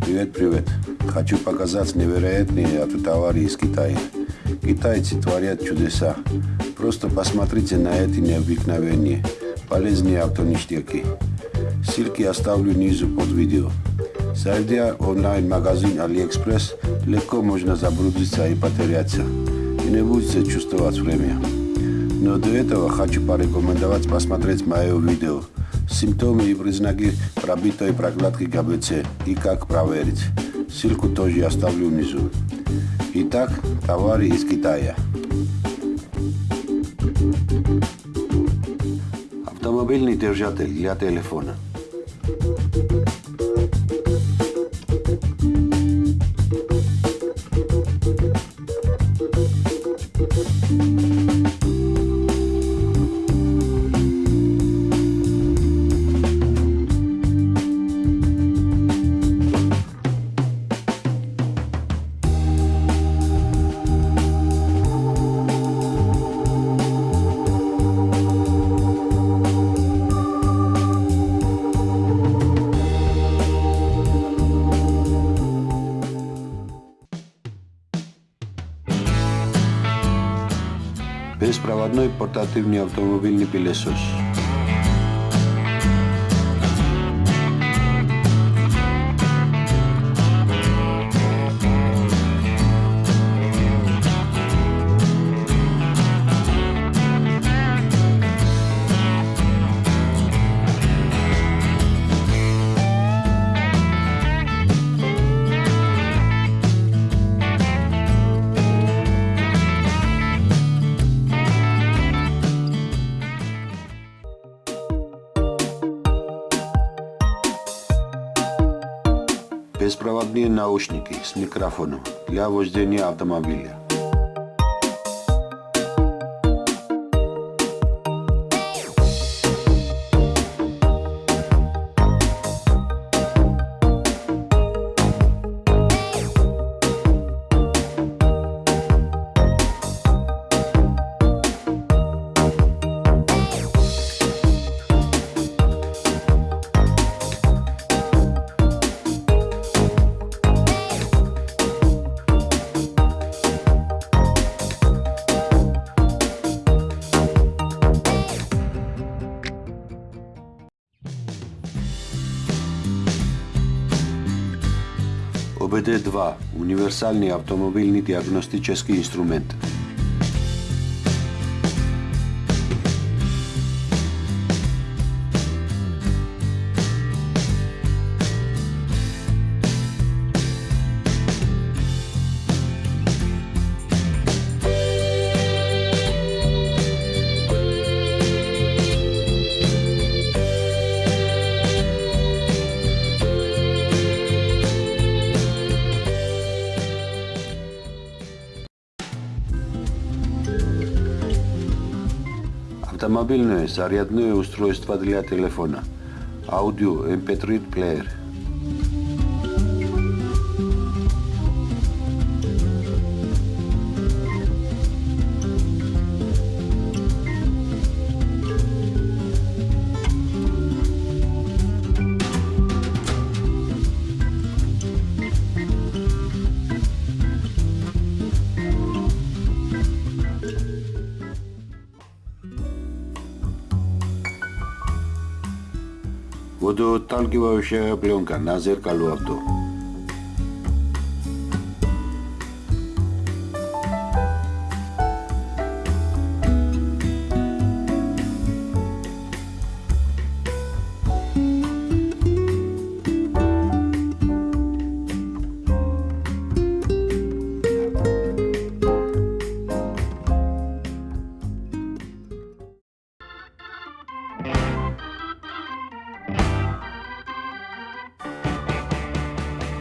Привет, привет. Хочу показать невероятные автотовары из Китая. Китайцы творят чудеса. Просто посмотрите на эти необыкновенные, полезные автоништяки. Ссылки оставлю внизу под видео. Зайдя в онлайн-магазин AliExpress, легко можно заблудиться и потеряться. И не будете чувствовать время. Но до этого хочу порекомендовать посмотреть мое видео «Симптомы и признаки пробитой прокладки ГБЦ и как проверить». Ссылку тоже оставлю внизу. Итак, товары из Китая. Автомобильный держатель для телефона. moderno y portátil ni. Беспроводные наушники с микрофоном для вождения автомобиля. ОБД-2 – универсални автомобилни диагностически инструмент. Автомобильное зарядное устройство для телефона. Аудио MP3 плеер. Водоотталкивающая пленка на зеркалу авто.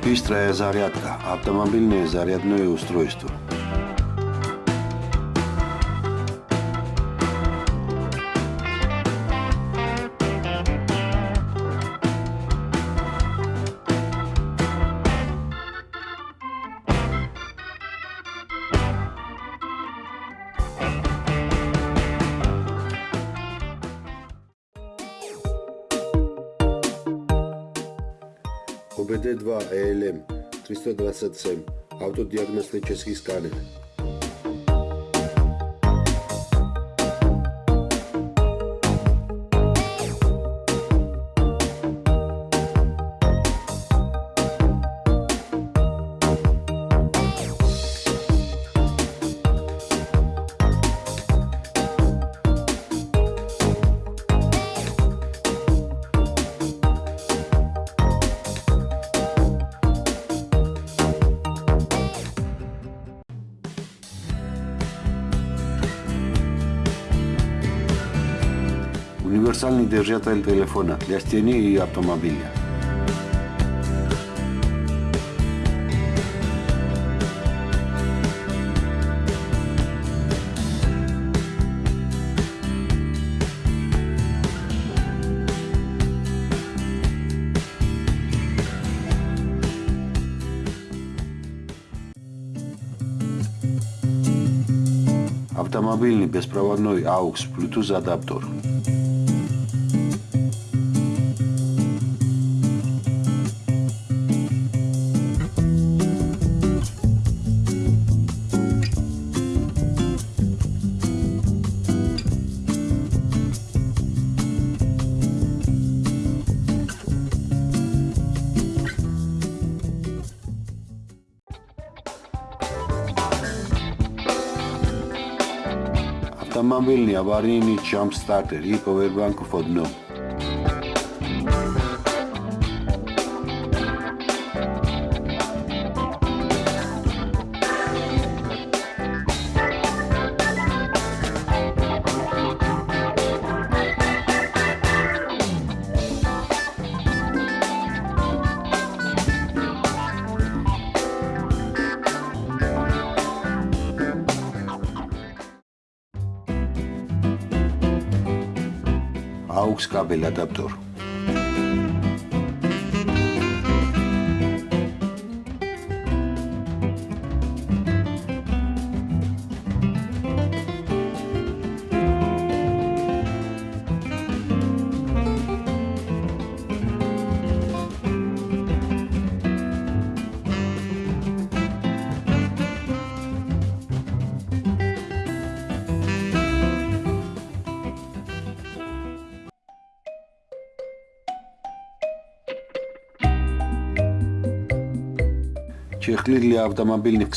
Быстрая зарядка. Автомобильное зарядное устройство. ОБД-2 ЭЛМ 327 автодиагностический сканер. Универсальный держатель телефона для стены и автомобиля. Автомобильный беспроводной AUX Bluetooth адаптер. Автомобильный аварийный джамп-стартер и повербанку в одном. აქვს კაბელ ადაპტორი. και χλίλια από τα μαμπίλ.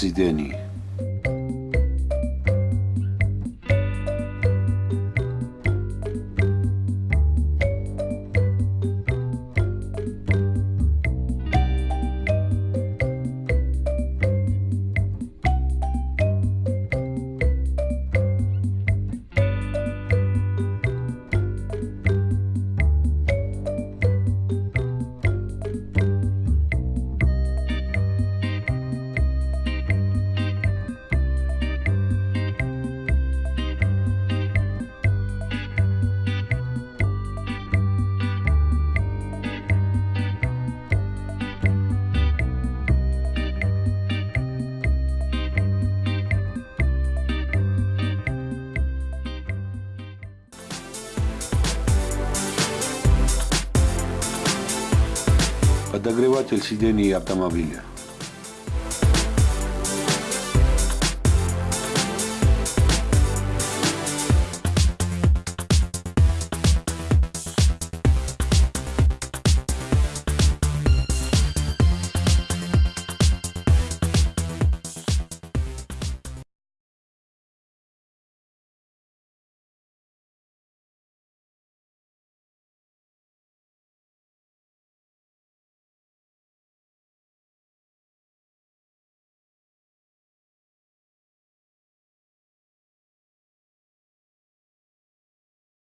Подогреватель сидений автомобиля.